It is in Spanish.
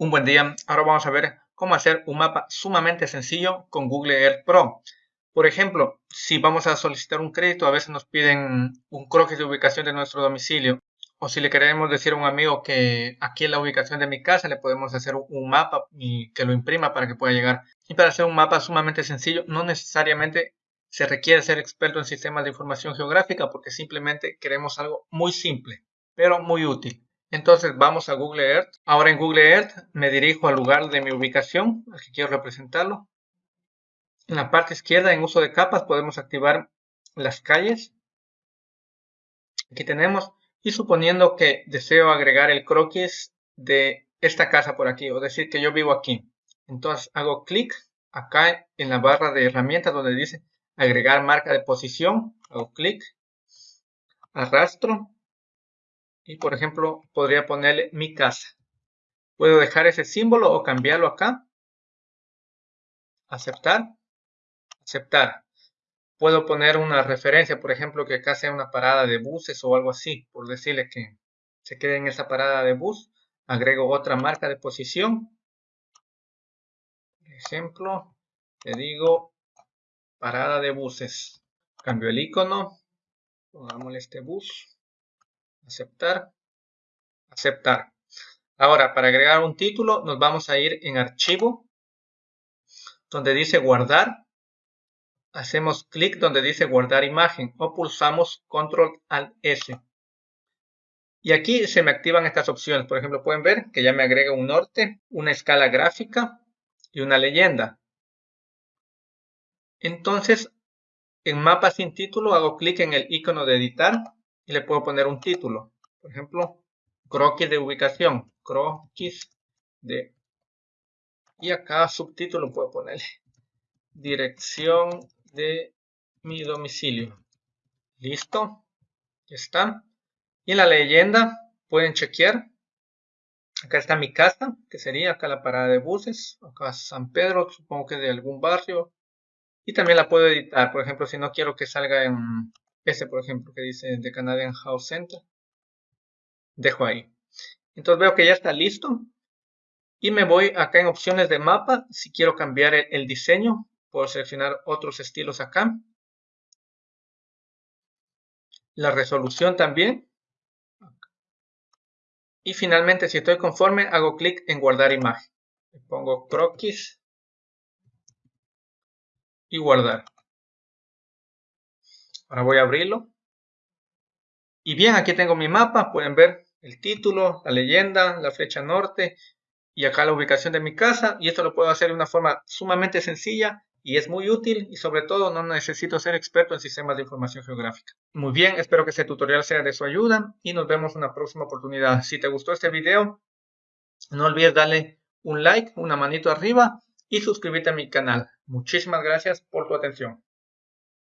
Un buen día, ahora vamos a ver cómo hacer un mapa sumamente sencillo con Google Earth Pro. Por ejemplo, si vamos a solicitar un crédito, a veces nos piden un croquis de ubicación de nuestro domicilio. O si le queremos decir a un amigo que aquí en la ubicación de mi casa le podemos hacer un mapa y que lo imprima para que pueda llegar. Y para hacer un mapa sumamente sencillo, no necesariamente se requiere ser experto en sistemas de información geográfica porque simplemente queremos algo muy simple, pero muy útil. Entonces vamos a Google Earth. Ahora en Google Earth me dirijo al lugar de mi ubicación, al que quiero representarlo. En la parte izquierda, en uso de capas, podemos activar las calles. Aquí tenemos. Y suponiendo que deseo agregar el croquis de esta casa por aquí, o decir que yo vivo aquí. Entonces hago clic acá en la barra de herramientas donde dice agregar marca de posición. Hago clic, arrastro y por ejemplo podría ponerle mi casa. Puedo dejar ese símbolo o cambiarlo acá. Aceptar. Aceptar. Puedo poner una referencia, por ejemplo, que acá sea una parada de buses o algo así, por decirle que se quede en esa parada de bus. Agrego otra marca de posición. Ejemplo, le digo parada de buses. Cambio el icono. Pongámosle este bus aceptar, aceptar. Ahora, para agregar un título, nos vamos a ir en archivo, donde dice guardar. Hacemos clic donde dice guardar imagen o pulsamos control alt S. Y aquí se me activan estas opciones. Por ejemplo, pueden ver que ya me agrega un norte, una escala gráfica y una leyenda. Entonces, en mapa sin título hago clic en el icono de editar y le puedo poner un título. Por ejemplo, croquis de ubicación. Croquis de... Y acá subtítulo puedo ponerle. Dirección de mi domicilio. Listo. Ya está. Y en la leyenda pueden chequear. Acá está mi casa, que sería acá la parada de buses. Acá San Pedro, supongo que de algún barrio. Y también la puedo editar. Por ejemplo, si no quiero que salga en este, por ejemplo, que dice The Canadian House Center. Dejo ahí. Entonces veo que ya está listo. Y me voy acá en opciones de mapa. Si quiero cambiar el, diseño, puedo seleccionar otros estilos acá. La resolución también. Y finalmente, si estoy conforme, hago clic en guardar imagen. Pongo croquis y guardar. Ahora voy a abrirlo. Y bien, aquí tengo mi mapa. Pueden ver el título, la leyenda, la flecha norte y acá la ubicación de mi casa. Y esto lo puedo hacer de una forma sumamente sencilla y es muy útil y sobre todo no necesito ser experto en sistemas de información geográfica. Muy bien, espero que este tutorial sea de su ayuda y nos vemos en una próxima oportunidad. Si te gustó este video, no olvides darle un like, una manito arriba y suscribirte a mi canal. Muchísimas gracias por tu atención.